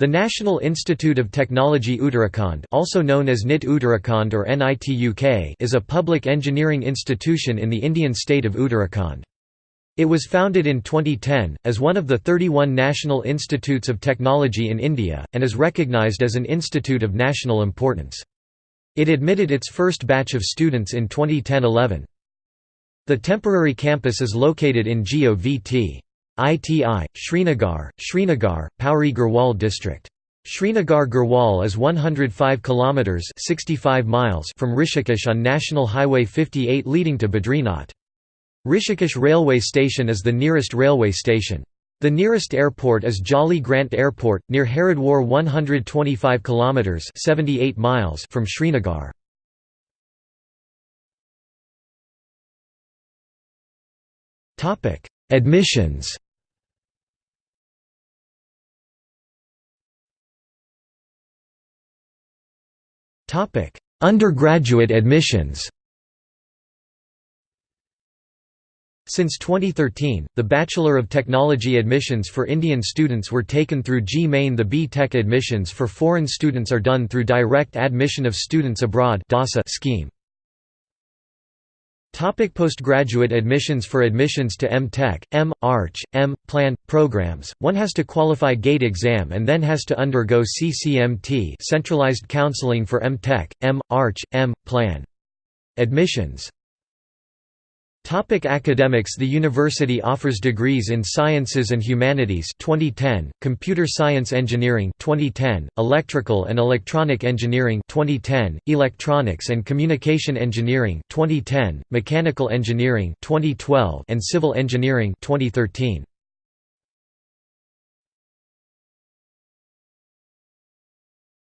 The National Institute of Technology Uttarakhand also known as NIT Uttarakhand or NIT is a public engineering institution in the Indian state of Uttarakhand. It was founded in 2010, as one of the 31 National Institutes of Technology in India, and is recognized as an institute of national importance. It admitted its first batch of students in 2010–11. The temporary campus is located in GOVT. ITI, Srinagar, Srinagar, Pauri Garhwal district. Srinagar Garhwal is 105 kilometers 65 miles from Rishikesh on National Highway 58 leading to Badrinath. Rishikesh railway station is the nearest railway station. The nearest airport is Jolly Grant Airport near Haridwar 125 kilometers 78 miles from Srinagar. Topic: Admissions. Undergraduate admissions. Since 2013, the Bachelor of Technology admissions for Indian students were taken through JEE Main The B-Tech admissions for foreign students are done through Direct Admission of Students Abroad scheme. Topic postgraduate admissions For admissions to M.Tech, M. Arch, M. Plan, programs, one has to qualify GATE exam and then has to undergo CCMT centralized counseling for M.Tech, M. Arch, M. Plan. Admissions Topic academics The university offers degrees in Sciences and Humanities 2010, Computer Science Engineering 2010, Electrical and Electronic Engineering 2010, Electronics and Communication Engineering 2010, Mechanical Engineering 2012, and Civil Engineering 2013.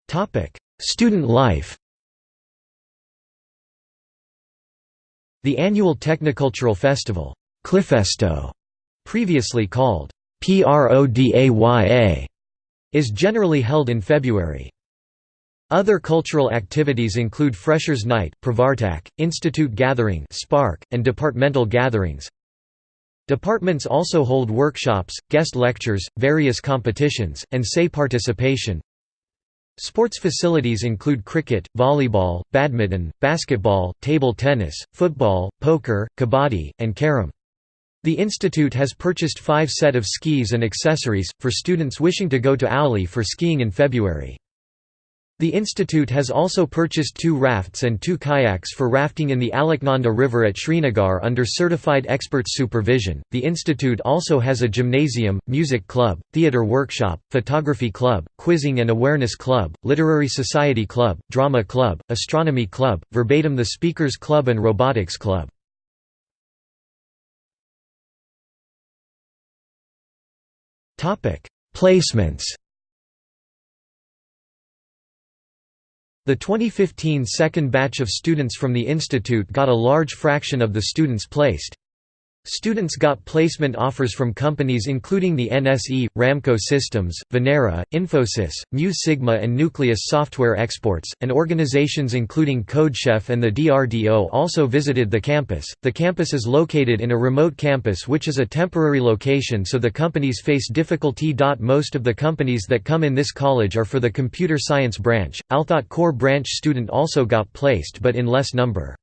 Topic: Student life The annual Technocultural Festival, Cliffesto, previously called PRODAYA, is generally held in February. Other cultural activities include Freshers' Night, Institute Gathering Spark, and departmental gatherings. Departments also hold workshops, guest lectures, various competitions, and say participation. Sports facilities include cricket, volleyball, badminton, basketball, table tennis, football, poker, kabaddi, and carom. The institute has purchased five set of skis and accessories, for students wishing to go to Auli for skiing in February. The institute has also purchased two rafts and two kayaks for rafting in the Alaknanda River at Srinagar under certified experts' supervision. The institute also has a gymnasium, music club, theatre workshop, photography club, quizzing and awareness club, literary society club, drama club, astronomy club, verbatim the speakers club and robotics club. Placements The 2015 second batch of students from the institute got a large fraction of the students placed. Students got placement offers from companies including the NSE, Ramco Systems, Venera, Infosys, Mu Sigma and Nucleus Software Exports, and organizations including CodeChef and the DRDO also visited the campus. The campus is located in a remote campus which is a temporary location so the companies face difficulty. Most of the companies that come in this college are for the computer science branch. Althot core branch student also got placed but in less number.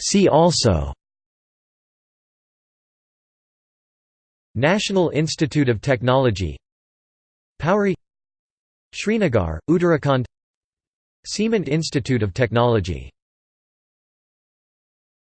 See also National Institute of Technology Pauri Srinagar, Uttarakhand Siemens Institute of Technology